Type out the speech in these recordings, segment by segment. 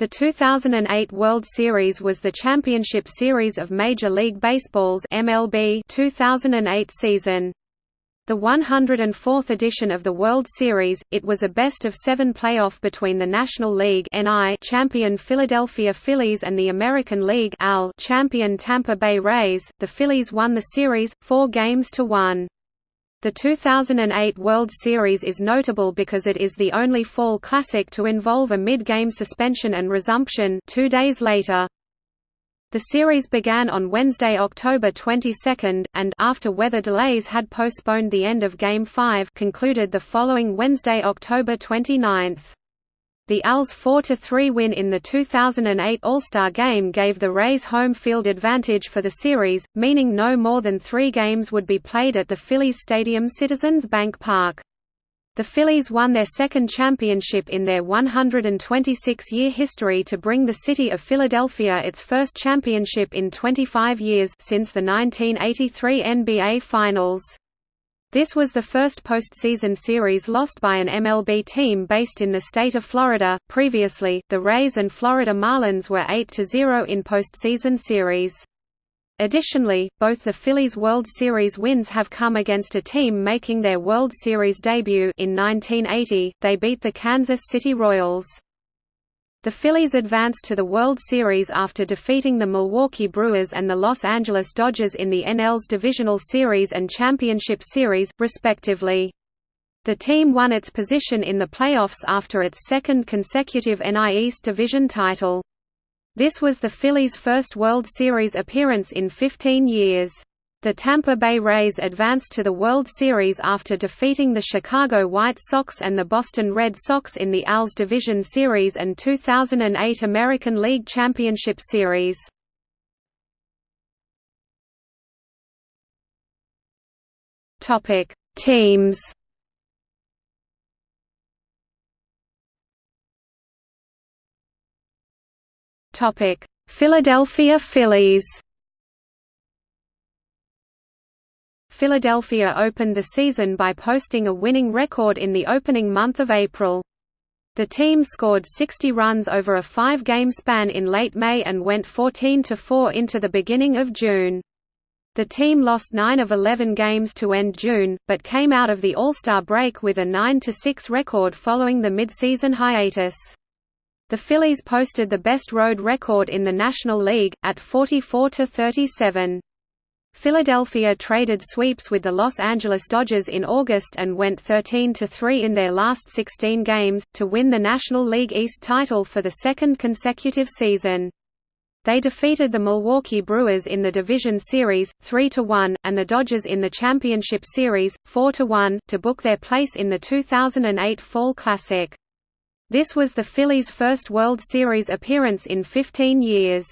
The 2008 World Series was the championship series of Major League Baseball's MLB 2008 season. The 104th edition of the World Series, it was a best-of-seven playoff between the National League champion Philadelphia Phillies and the American League champion Tampa Bay Rays. The Phillies won the series, four games to one. The 2008 World Series is notable because it is the only fall classic to involve a mid-game suspension and resumption two days later. The series began on Wednesday, October 22, and after weather delays had postponed the end of Game 5 concluded the following Wednesday, October 29. The AL's 4–3 win in the 2008 All-Star Game gave the Rays home field advantage for the series, meaning no more than three games would be played at the Phillies Stadium Citizens Bank Park. The Phillies won their second championship in their 126-year history to bring the city of Philadelphia its first championship in 25 years since the 1983 NBA Finals. This was the first postseason series lost by an MLB team based in the state of Florida. Previously, the Rays and Florida Marlins were 8-0 in postseason series. Additionally, both the Phillies' World Series wins have come against a team making their World Series debut in 1980. They beat the Kansas City Royals. The Phillies advanced to the World Series after defeating the Milwaukee Brewers and the Los Angeles Dodgers in the NL's Divisional Series and Championship Series, respectively. The team won its position in the playoffs after its second consecutive NL East Division title. This was the Phillies' first World Series appearance in 15 years. The Tampa Bay Rays advanced to the World Series after defeating the Chicago White Sox and the Boston Red Sox in the AL's Division Series and 2008 American League Championship Series. Topic: Teams. Topic: Philadelphia Phillies. Philadelphia opened the season by posting a winning record in the opening month of April. The team scored 60 runs over a five-game span in late May and went 14–4 into the beginning of June. The team lost 9 of 11 games to end June, but came out of the All-Star break with a 9–6 record following the midseason hiatus. The Phillies posted the best road record in the National League, at 44–37. Philadelphia traded sweeps with the Los Angeles Dodgers in August and went 13–3 in their last 16 games, to win the National League East title for the second consecutive season. They defeated the Milwaukee Brewers in the Division Series, 3–1, and the Dodgers in the Championship Series, 4–1, to book their place in the 2008 Fall Classic. This was the Phillies' first World Series appearance in 15 years.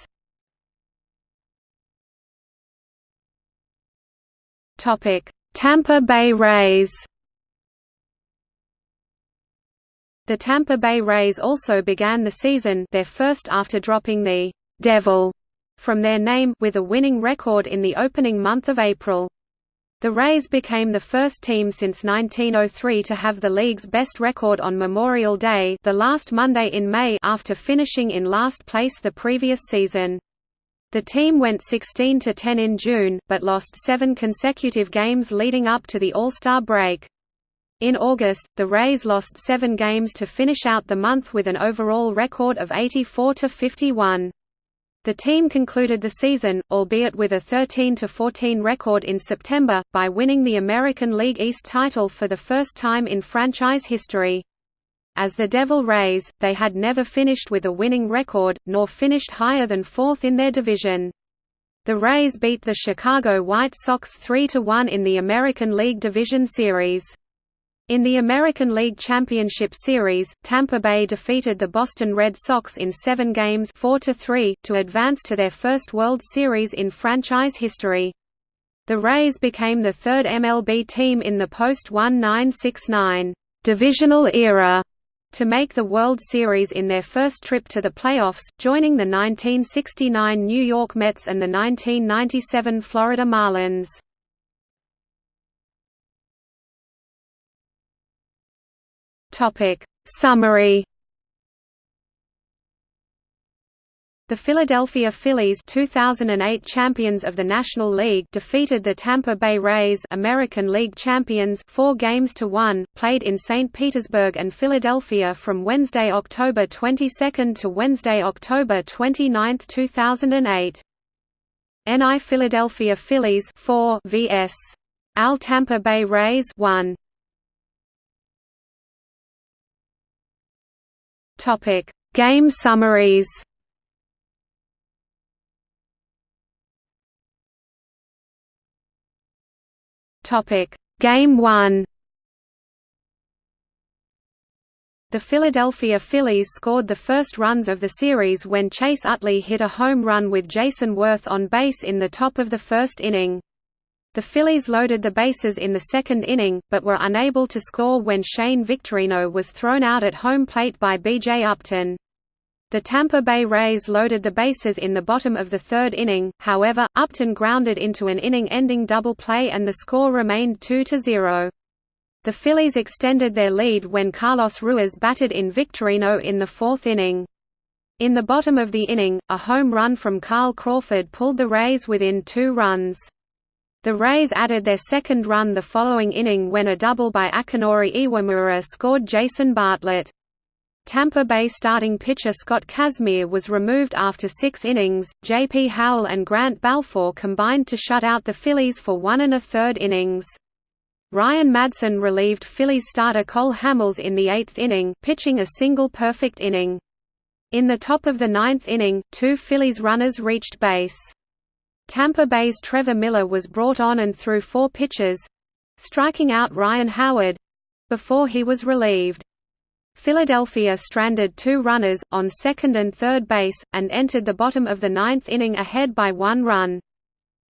Tampa Bay Rays. The Tampa Bay Rays also began the season their first after dropping the Devil from their name with a winning record in the opening month of April. The Rays became the first team since 1903 to have the league's best record on Memorial Day, the last Monday in May after finishing in last place the previous season. The team went 16–10 in June, but lost seven consecutive games leading up to the All-Star break. In August, the Rays lost seven games to finish out the month with an overall record of 84–51. The team concluded the season, albeit with a 13–14 record in September, by winning the American League East title for the first time in franchise history. As the Devil Rays, they had never finished with a winning record, nor finished higher than fourth in their division. The Rays beat the Chicago White Sox 3–1 in the American League Division Series. In the American League Championship Series, Tampa Bay defeated the Boston Red Sox in seven games 4 -3, to advance to their first World Series in franchise history. The Rays became the third MLB team in the post-1969 divisional era to make the World Series in their first trip to the playoffs, joining the 1969 New York Mets and the 1997 Florida Marlins. Summary The Philadelphia Phillies 2008 champions of the National League defeated the Tampa Bay Rays American League champions 4 games to 1, played in St. Petersburg and Philadelphia from Wednesday, October 22 to Wednesday, October 29, 2008. NL Philadelphia Phillies 4 vs. AL Tampa Bay Rays 1. Topic: Game summaries. Topic: Game 1. The Philadelphia Phillies scored the first runs of the series when Chase Utley hit a home run with Jayson Werth on base in the top of the first inning. The Phillies loaded the bases in the second inning, but were unable to score when Shane Victorino was thrown out at home plate by B.J. Upton. The Tampa Bay Rays loaded the bases in the bottom of the third inning, however, Upton grounded into an inning-ending double play and the score remained 2–0. The Phillies extended their lead when Carlos Ruiz batted in Victorino in the fourth inning. In the bottom of the inning, a home run from Carl Crawford pulled the Rays within two runs. The Rays added their second run the following inning when a double by Akinori Iwamura scored Jason Bartlett. Tampa Bay starting pitcher Scott Kazmir was removed after six innings. J.P. Howell and Grant Balfour combined to shut out the Phillies for one and a third innings. Ryan Madson relieved Phillies starter Cole Hamels in the eighth inning, pitching a single perfect inning. In the top of the ninth inning, two Phillies runners reached base. Tampa Bay's Trevor Miller was brought on and threw four pitches—striking out Ryan Howard—before he was relieved. Philadelphia stranded two runners, on second and third base, and entered the bottom of the ninth inning ahead by one run.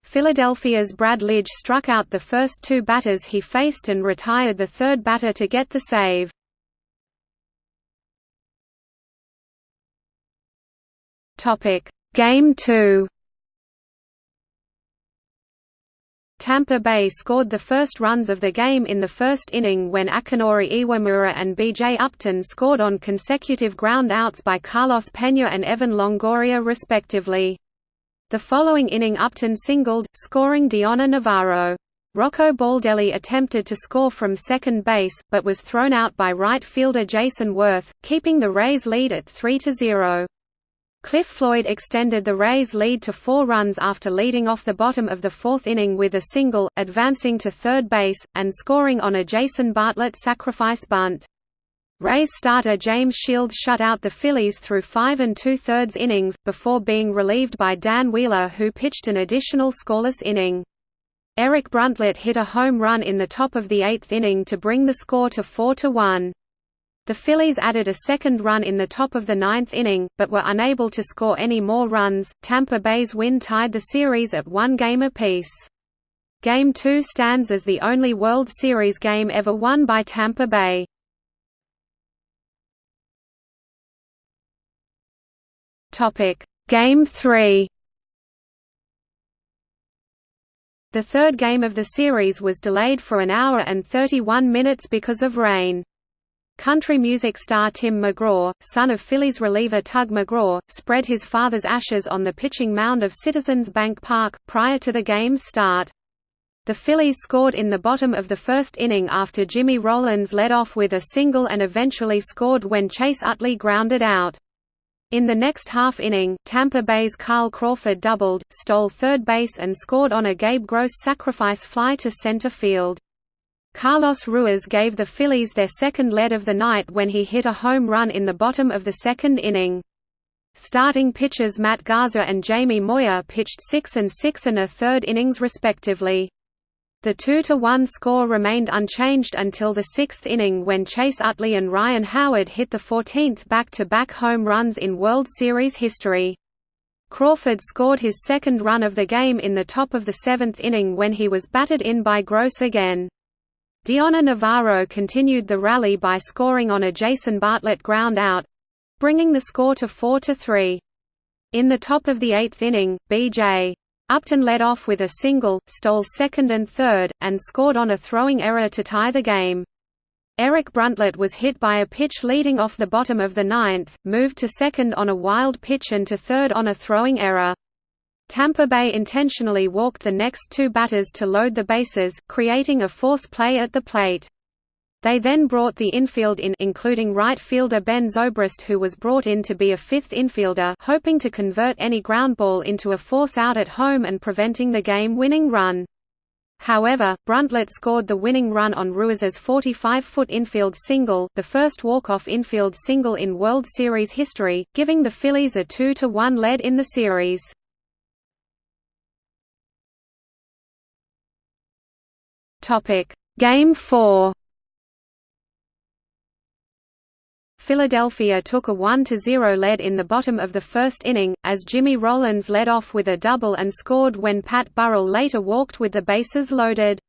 Philadelphia's Brad Lidge struck out the first two batters he faced and retired the third batter to get the save. Game 2 Tampa Bay scored the first runs of the game in the first inning when Akinori Iwamura and B.J. Upton scored on consecutive ground outs by Carlos Pena and Evan Longoria respectively. The following inning Upton singled, scoring Dioner Navarro. Rocco Baldelli attempted to score from second base, but was thrown out by right fielder Jayson Werth, keeping the Rays lead at 3–0. Cliff Floyd extended the Rays' lead to four runs after leading off the bottom of the fourth inning with a single, advancing to third base, and scoring on a Jason Bartlett sacrifice bunt. Rays starter James Shields shut out the Phillies through five and two-thirds innings, before being relieved by Dan Wheeler who pitched an additional scoreless inning. Eric Bruntlett hit a home run in the top of the eighth inning to bring the score to 4–1. The Phillies added a second run in the top of the ninth inning, but were unable to score any more runs. Tampa Bay's win tied the series at one game apiece. Game 2 stands as the only World Series game ever won by Tampa Bay. Topic: Game 3. The third game of the series was delayed for an hour and 31 minutes because of rain. Country music star Tim McGraw, son of Phillies reliever Tug McGraw, spread his father's ashes on the pitching mound of Citizens Bank Park, prior to the game's start. The Phillies scored in the bottom of the first inning after Jimmy Rollins led off with a single and eventually scored when Chase Utley grounded out. In the next half inning, Tampa Bay's Carl Crawford doubled, stole third base and scored on a Gabe Gross sacrifice fly to center field. Carlos Ruiz gave the Phillies their second lead of the night when he hit a home run in the bottom of the second inning. Starting pitchers Matt Garza and Jamie Moyer pitched six and six and a third innings respectively. The 2–1 score remained unchanged until the sixth inning when Chase Utley and Ryan Howard hit the 14th back-to-back home runs in World Series history. Crawford scored his second run of the game in the top of the seventh inning when he was batted in by Gross again. Dioner Navarro continued the rally by scoring on a Jason Bartlett ground out bringing the score to 4–3. In the top of the eighth inning, B.J. Upton led off with a single, stole second and third, and scored on a throwing error to tie the game. Eric Bruntlett was hit by a pitch leading off the bottom of the ninth, moved to second on a wild pitch and to third on a throwing error. Tampa Bay intentionally walked the next two batters to load the bases, creating a force play at the plate. They then brought the infield in including right fielder Ben Zobrist who was brought in to be a fifth infielder hoping to convert any ground ball into a force out at home and preventing the game-winning run. However, Bruntlett scored the winning run on Ruiz's 45-foot infield single, the first walk-off infield single in World Series history, giving the Phillies a 2–1 lead in the series. Game 4 Philadelphia took a 1–0 lead in the bottom of the first inning, as Jimmy Rollins led off with a double and scored when Pat Burrell later walked with the bases loaded.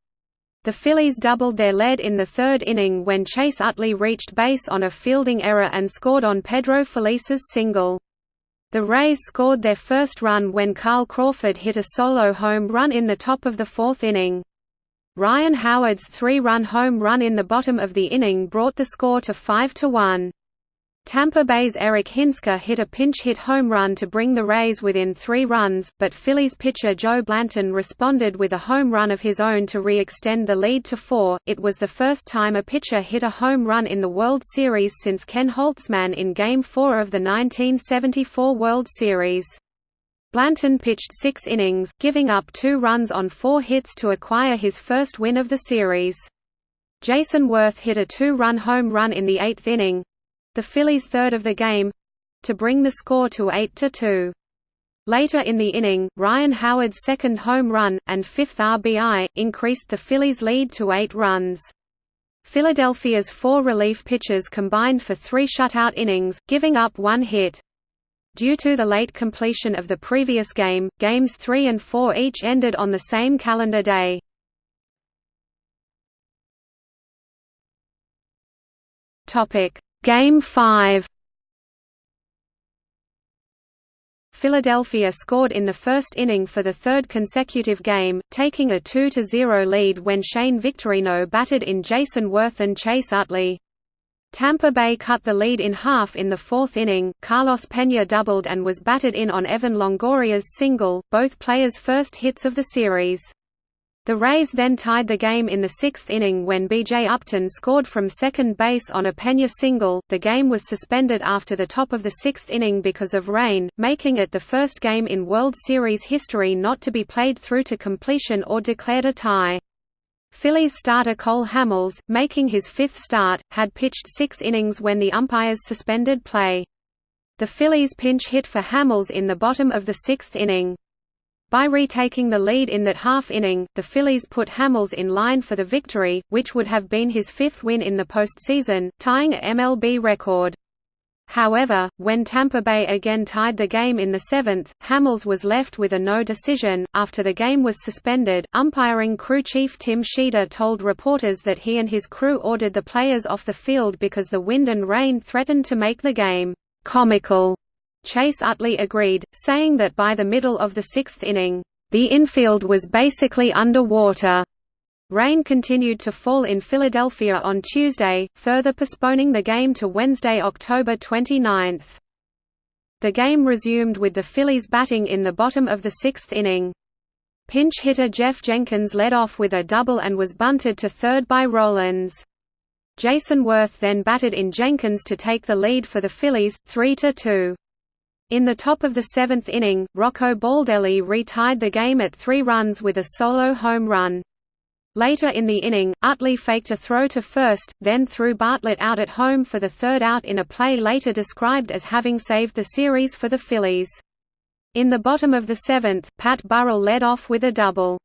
The Phillies doubled their lead in the third inning when Chase Utley reached base on a fielding error and scored on Pedro Feliz's single. The Rays scored their first run when Carl Crawford hit a solo home run in the top of the fourth inning. Ryan Howard's three-run home run in the bottom of the inning brought the score to 5–1. Tampa Bay's Eric Hinske hit a pinch-hit home run to bring the Rays within three runs, but Phillies pitcher Joe Blanton responded with a home run of his own to re-extend the lead to four. It was the first time a pitcher hit a home run in the World Series since Ken Holtzman in Game 4 of the 1974 World Series. Blanton pitched six innings, giving up two runs on four hits to acquire his first win of the series. Jayson Werth hit a two-run home run in the eighth inning, the Phillies' third of the game—to bring the score to 8–2. Later in the inning, Ryan Howard's second home run, and fifth RBI, increased the Phillies' lead to eight runs. Philadelphia's four relief pitchers combined for three shutout innings, giving up one hit. Due to the late completion of the previous game, games 3 and 4 each ended on the same calendar day. Game 5 Philadelphia scored in the first inning for the third consecutive game, taking a 2–0 lead when Shane Victorino batted in Jayson Werth and Chase Utley. Tampa Bay cut the lead in half in the fourth inning, Carlos Pena doubled and was batted in on Evan Longoria's single, both players' first hits of the series. The Rays then tied the game in the sixth inning when B.J. Upton scored from second base on a Pena single. The game was suspended after the top of the sixth inning because of rain, making it the first game in World Series history not to be played through to completion or declared a tie. Phillies starter Cole Hamels, making his fifth start, had pitched six innings when the umpires suspended play. The Phillies pinch hit for Hamels in the bottom of the sixth inning. By retaking the lead in that half inning, the Phillies put Hamels in line for the victory, which would have been his fifth win in the postseason, tying a MLB record. However, when Tampa Bay again tied the game in the seventh, Hamels was left with a no decision. After the game was suspended, umpiring crew chief Tim Tschida told reporters that he and his crew ordered the players off the field because the wind and rain threatened to make the game comical. Chase Utley agreed, saying that by the middle of the sixth inning, "...the infield was basically underwater." Rain continued to fall in Philadelphia on Tuesday, further postponing the game to Wednesday, October 29. The game resumed with the Phillies batting in the bottom of the sixth inning. Pinch hitter Geoff Jenkins led off with a double and was bunted to third by Rollins. Jayson Werth then batted in Jenkins to take the lead for the Phillies, 3–2. In the top of the seventh inning, Rocco Baldelli retied the game at three runs with a solo home run. Later in the inning, Utley faked a throw to first, then threw Bartlett out at home for the third out in a play later described as having saved the series for the Phillies. In the bottom of the seventh, Pat Burrell led off with a double.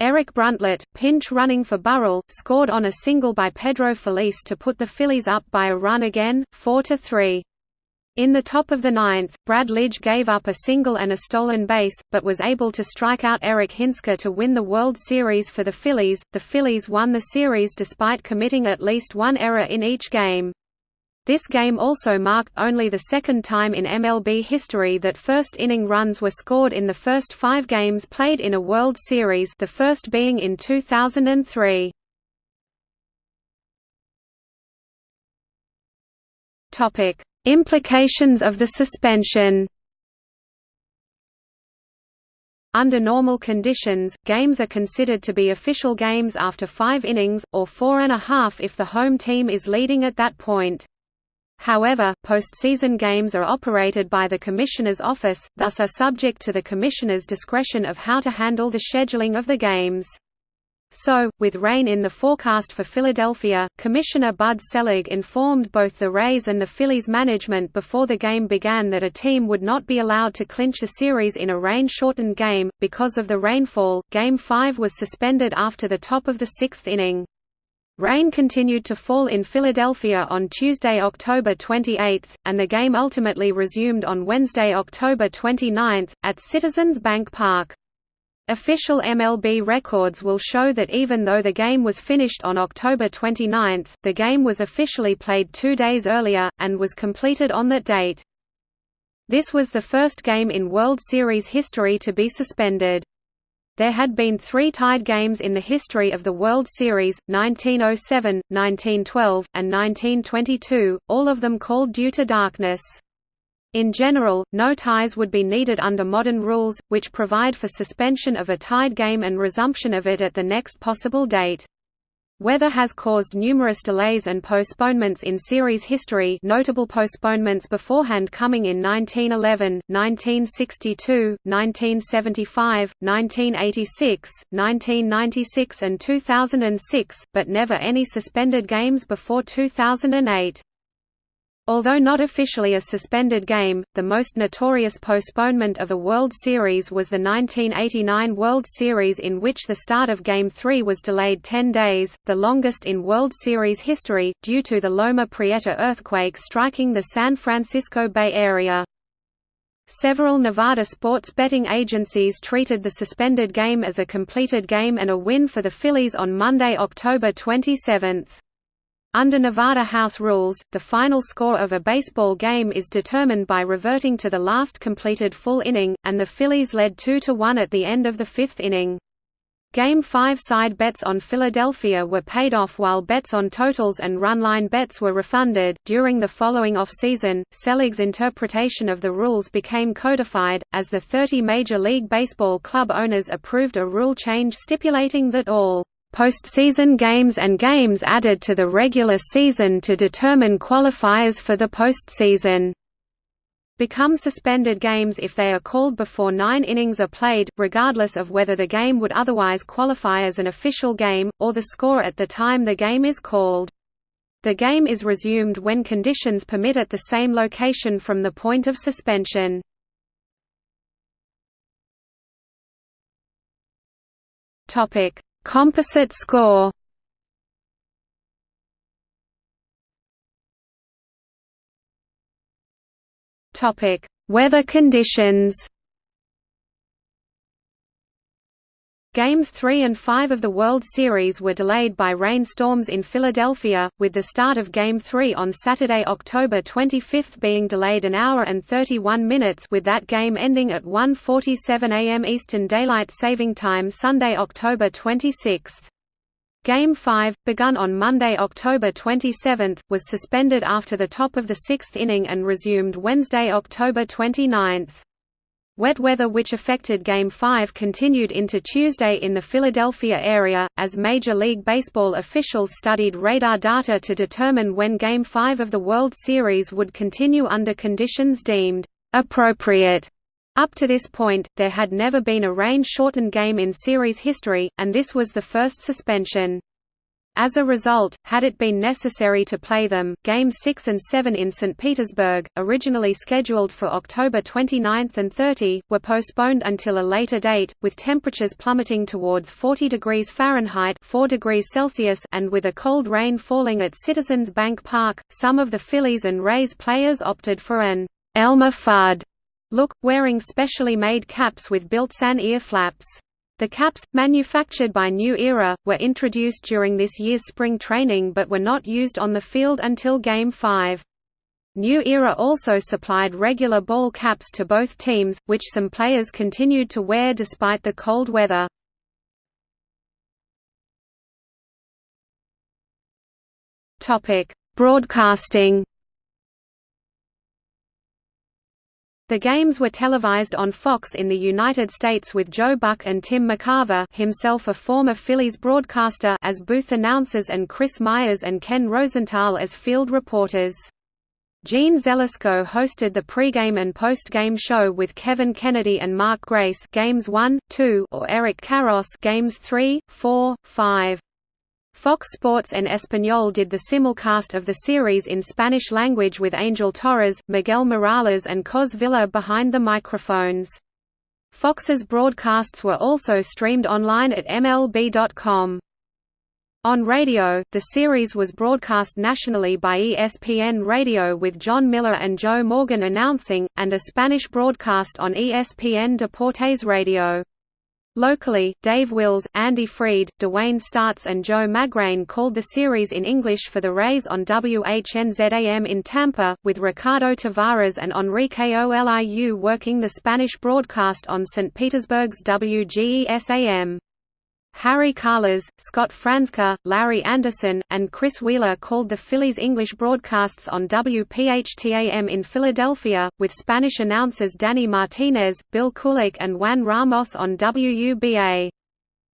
Eric Bruntlett, pinch running for Burrell, scored on a single by Pedro Feliz to put the Phillies up by a run again, 4–3. In the top of the ninth, Brad Lidge gave up a single and a stolen base, but was able to strike out Eric Hinske to win the World Series for the Phillies. The Phillies won the series despite committing at least one error in each game. This game also marked only the second time in MLB history that first-inning runs were scored in the first five games played in a World Series the first being in 2003. Topic: Implications of the suspension. Under normal conditions, games are considered to be official games after five innings, or four and a half if the home team is leading at that point. However, postseason games are operated by the Commissioner's Office, thus are subject to the Commissioner's discretion of how to handle the scheduling of the games. So, with rain in the forecast for Philadelphia, Commissioner Bud Selig informed both the Rays and the Phillies management before the game began that a team would not be allowed to clinch a series in a rain-shortened game. Because of the rainfall, Game 5 was suspended after the top of the sixth inning. Rain continued to fall in Philadelphia on Tuesday, October 28, and the game ultimately resumed on Wednesday, October 29, at Citizens Bank Park. Official MLB records will show that even though the game was finished on October 29, the game was officially played two days earlier, and was completed on that date. This was the first game in World Series history to be suspended. There had been three tied games in the history of the World Series, 1907, 1912, and 1922, all of them called due to darkness. In general, no ties would be needed under modern rules, which provide for suspension of a tied game and resumption of it at the next possible date. Weather has caused numerous delays and postponements in series history notable postponements beforehand coming in 1911, 1962, 1975, 1986, 1996 and 2006, but never any suspended games before 2008. Although not officially a suspended game, the most notorious postponement of a World Series was the 1989 World Series in which the start of Game 3 was delayed 10 days, the longest in World Series history, due to the Loma Prieta earthquake striking the San Francisco Bay Area. Several Nevada sports betting agencies treated the suspended game as a completed game and a win for the Phillies on Monday, October 27. Under Nevada House rules, the final score of a baseball game is determined by reverting to the last completed full inning, and the Phillies led 2–1 at the end of the fifth inning. Game 5 side bets on Philadelphia were paid off while bets on totals and runline bets were refunded. During the following off-season, Selig's interpretation of the rules became codified, as the 30 Major League Baseball club owners approved a rule change stipulating that all postseason games and games added to the regular season to determine qualifiers for the postseason become suspended games if they are called before nine innings are played, regardless of whether the game would otherwise qualify as an official game, or the score at the time the game is called. The game is resumed when conditions permit at the same location from the point of suspension. Topic: Composite score Topic: Weather conditions. Games 3 and 5 of the World Series were delayed by rainstorms in Philadelphia, with the start of Game 3 on Saturday, October 25 being delayed an hour and 31 minutes with that game ending at 1.47 am Eastern Daylight Saving Time Sunday, October 26. Game 5, begun on Monday, October 27, was suspended after the top of the sixth inning and resumed Wednesday, October 29. Wet weather which affected Game 5 continued into Tuesday in the Philadelphia area, as Major League Baseball officials studied radar data to determine when Game 5 of the World Series would continue under conditions deemed appropriate. Up to this point, there had never been a rain-shortened game in series history, and this was the first suspension. As a result, had it been necessary to play them, Games 6 and 7 in St. Petersburg, originally scheduled for October 29 and 30, were postponed until a later date, with temperatures plummeting towards 40 degrees Fahrenheit 4 degrees Celsius and with a cold rain falling at Citizens Bank Park. Some of the Phillies and Rays players opted for an Elmer Fudd look, wearing specially made caps with built-in ear flaps. The caps, manufactured by New Era, were introduced during this year's spring training but were not used on the field until Game 5. New Era also supplied regular ball caps to both teams, which some players continued to wear despite the cold weather. Broadcasting The games were televised on Fox in the United States with Joe Buck and Tim McCarver himself a former Phillies broadcaster as booth announcers and Chris Myers and Ken Rosenthal as field reporters. Jeanne Zelasko hosted the pregame and postgame show with Kevin Kennedy and Mark Grace games 1, 2 or Eric Karros games 3, 4, 5. Fox Sports en Español did the simulcast of the series in Spanish language with Angel Torres, Miguel Morales and Cos Villa behind the microphones. Fox's broadcasts were also streamed online at MLB.com. On radio, the series was broadcast nationally by ESPN Radio with Jon Miller and Joe Morgan announcing, and a Spanish broadcast on ESPN Deportes Radio. Locally, Dave Wills, Andy Freed, Dwayne Staats and Joe Magrane called the series in English for the Rays on WHNZAM in Tampa, with Ricardo Tavares and Enrique Oliu working the Spanish broadcast on St. Petersburg's WGESAM. Harry Kalas, Scott Franzke, Larry Andersen, and Chris Wheeler called the Phillies English broadcasts on WPHTAM in Philadelphia, with Spanish announcers Danny Martinez, Bill Kulik and Juan Ramos on WUBA.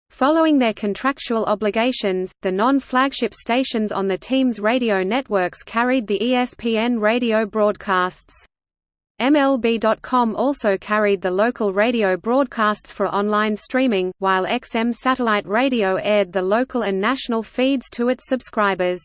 Following their contractual obligations, the non-flagship stations on the team's radio networks carried the ESPN radio broadcasts. MLB.com also carried the local radio broadcasts for online streaming, while XM Satellite Radio aired the local and national feeds to its subscribers.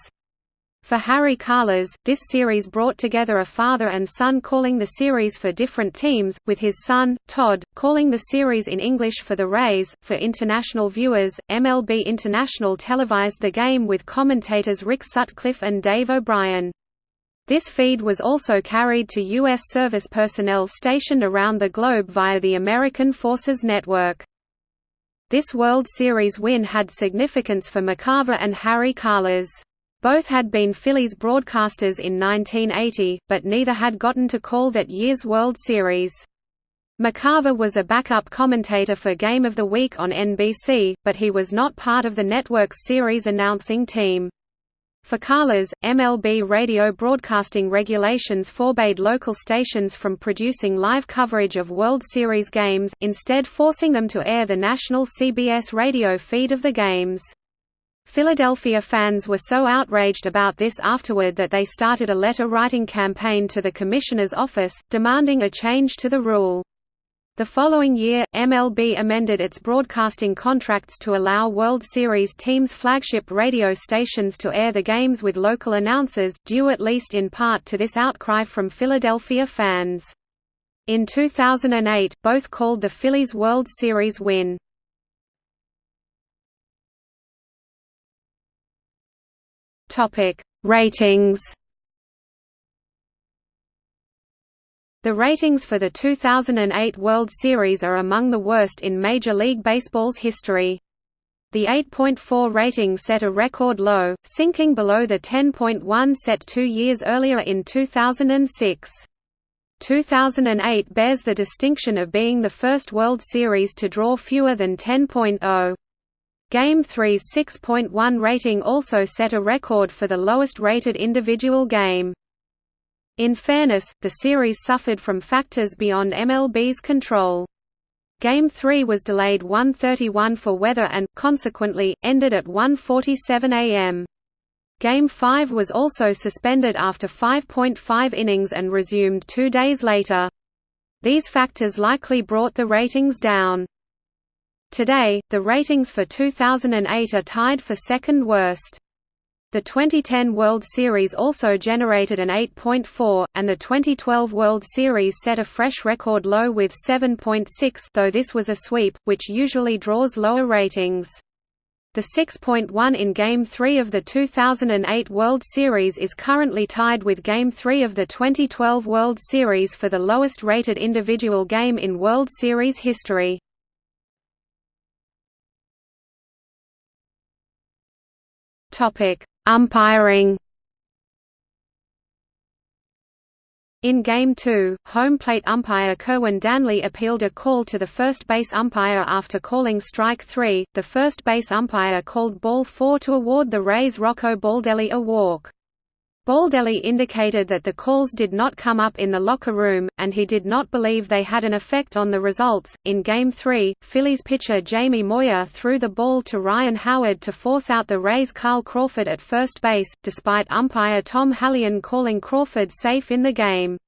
For Harry Kalas, this series brought together a father and son calling the series for different teams, with his son, Todd, calling the series in English for the Rays. For international viewers, MLB International televised the game with commentators Rick Sutcliffe and Dave O'Brien. This feed was also carried to U.S. service personnel stationed around the globe via the American Forces Network. This World Series win had significance for McCarver and Harry Kalas. Both had been Phillies broadcasters in 1980, but neither had gotten to call that year's World Series. McCarver was a backup commentator for Game of the Week on NBC, but he was not part of the network's series announcing team. For Kalas, MLB radio broadcasting regulations forbade local stations from producing live coverage of World Series games, instead forcing them to air the national CBS radio feed of the games. Philadelphia fans were so outraged about this afterward that they started a letter-writing campaign to the Commissioner's office, demanding a change to the rule. The following year, MLB amended its broadcasting contracts to allow World Series teams' flagship radio stations to air the games with local announcers, due at least in part to this outcry from Philadelphia fans. In 2008, both called the Phillies World Series win. Ratings The ratings for the 2008 World Series are among the worst in Major League Baseball's history. The 8.4 rating set a record low, sinking below the 10.1 set two years earlier in 2006. 2008 bears the distinction of being the first World Series to draw fewer than 10.0. Game 3's 6.1 rating also set a record for the lowest rated individual game. In fairness, the series suffered from factors beyond MLB's control. Game 3 was delayed 1:31 for weather and, consequently, ended at 1:47 am. Game 5 was also suspended after 5.5 innings and resumed two days later. These factors likely brought the ratings down. Today, the ratings for 2008 are tied for second worst. The 2010 World Series also generated an 8.4, and the 2012 World Series set a fresh record low with 7.6 though this was a sweep, which usually draws lower ratings. The 6.1 in Game 3 of the 2008 World Series is currently tied with Game 3 of the 2012 World Series for the lowest rated individual game in World Series history. Umpiring In Game 2, home plate umpire Kerwin Danley appealed a call to the first base umpire after calling strike 3. The first base umpire called ball 4 to award the Rays' Rocco Baldelli a walk. Baldelli indicated that the calls did not come up in the locker room, and he did not believe they had an effect on the results. In Game 3, Phillies pitcher Jamie Moyer threw the ball to Ryan Howard to force out the Rays' Carl Crawford at first base, despite umpire Tom Hallion calling Crawford safe in the game.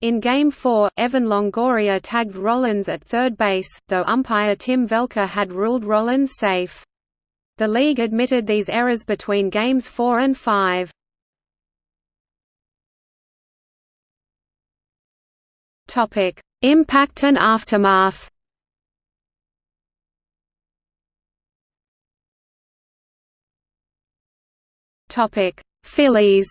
In Game 4, Evan Longoria tagged Rollins at third base, though umpire Tim Welke had ruled Rollins safe. The league admitted these errors between Games 4 and 5. Topic: Impact and aftermath. Topic: Phillies.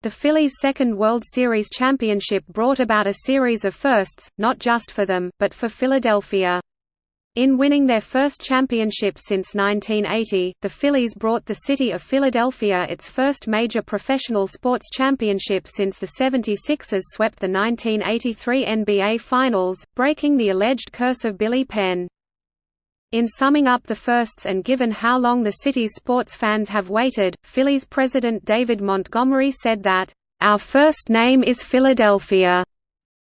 The Phillies' second World Series championship brought about a series of firsts, not just for them, but for Philadelphia. In winning their first championship since 1980, the Phillies brought the city of Philadelphia its first major professional sports championship since the 76ers swept the 1983 NBA Finals, breaking the alleged curse of Billy Penn. In summing up the firsts and given how long the city's sports fans have waited, Phillies president David Montgomery said that, "...our first name is Philadelphia."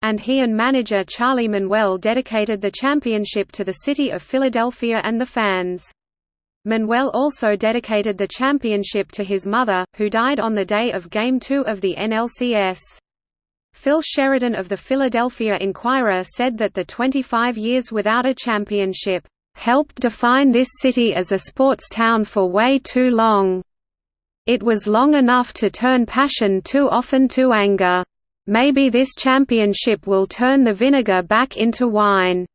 And he and manager Charlie Manuel dedicated the championship to the city of Philadelphia and the fans. Manuel also dedicated the championship to his mother, who died on the day of Game 2 of the NLCS. Phil Sheridan of the Philadelphia Inquirer said that the 25 years without a championship, "...helped define this city as a sports town for way too long. It was long enough to turn passion too often to anger." Maybe this championship will turn the vinegar back into wine,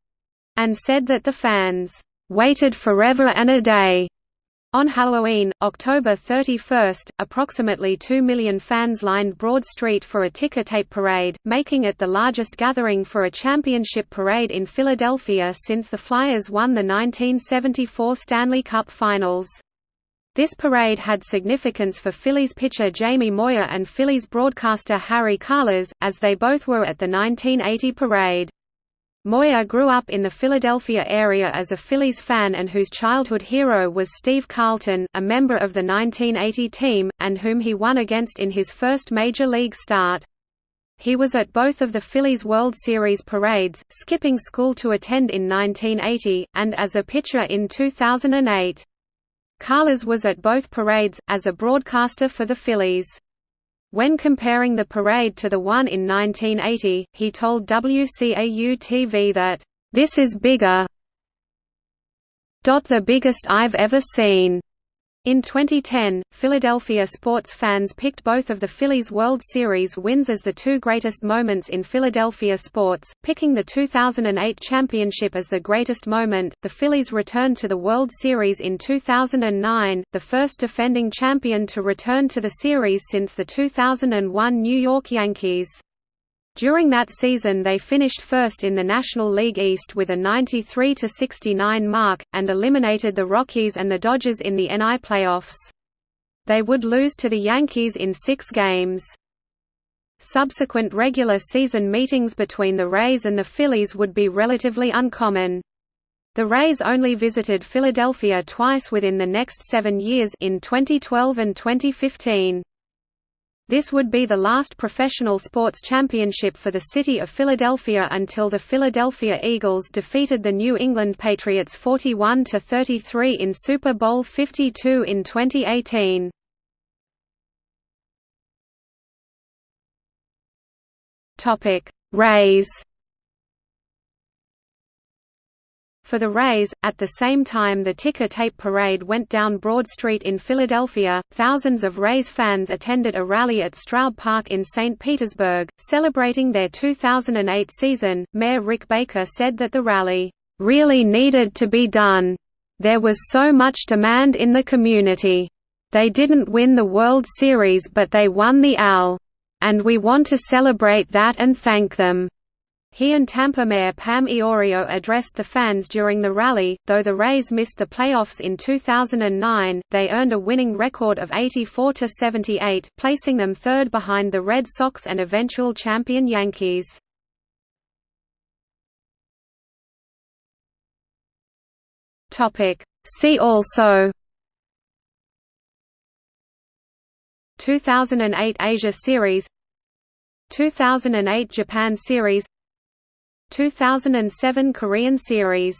and said that the fans waited forever and a day. On Halloween, October 31, approximately 2 million fans lined Broad Street for a ticker tape parade, making it the largest gathering for a championship parade in Philadelphia since the Flyers won the 1974 Stanley Cup Finals. This parade had significance for Phillies pitcher Jamie Moyer and Phillies broadcaster Harry Kalas, as they both were at the 1980 parade. Moyer grew up in the Philadelphia area as a Phillies fan and whose childhood hero was Steve Carlton, a member of the 1980 team, and whom he won against in his first major league start. He was at both of the Phillies World Series parades, skipping school to attend in 1980, and as a pitcher in 2008. Kalas was at both parades, as a broadcaster for the Phillies. When comparing the parade to the one in 1980, he told WCAU-TV that, "...this is bigger the biggest I've ever seen." In 2010, Philadelphia sports fans picked both of the Phillies World Series wins as the two greatest moments in Philadelphia sports, picking the 2008 championship as the greatest moment. The Phillies returned to the World Series in 2009, the first defending champion to return to the series since the 2001 New York Yankees. During that season they finished first in the National League East with a 93–69 mark, and eliminated the Rockies and the Dodgers in the NL playoffs. They would lose to the Yankees in six games. Subsequent regular season meetings between the Rays and the Phillies would be relatively uncommon. The Rays only visited Philadelphia twice within the next seven years in 2012 and 2015. This would be the last professional sports championship for the city of Philadelphia until the Philadelphia Eagles defeated the New England Patriots 41–33 in Super Bowl 52 in 2018. Rays For the Rays, at the same time the ticker tape parade went down Broad Street in Philadelphia, thousands of Rays fans attended a rally at Straub Park in St. Petersburg, celebrating their 2008 season. Mayor Rick Baker said that the rally, really needed to be done. There was so much demand in the community. They didn't win the World Series but they won the AL. And we want to celebrate that and thank them. He and Tampa Mayor Pam Iorio addressed the fans during the rally. Though the Rays missed the playoffs in 2009, they earned a winning record of 84 to 78, placing them third behind the Red Sox and eventual champion Yankees. Topic: See also 2008 Asia Series 2008 Japan Series 2007 Korean Series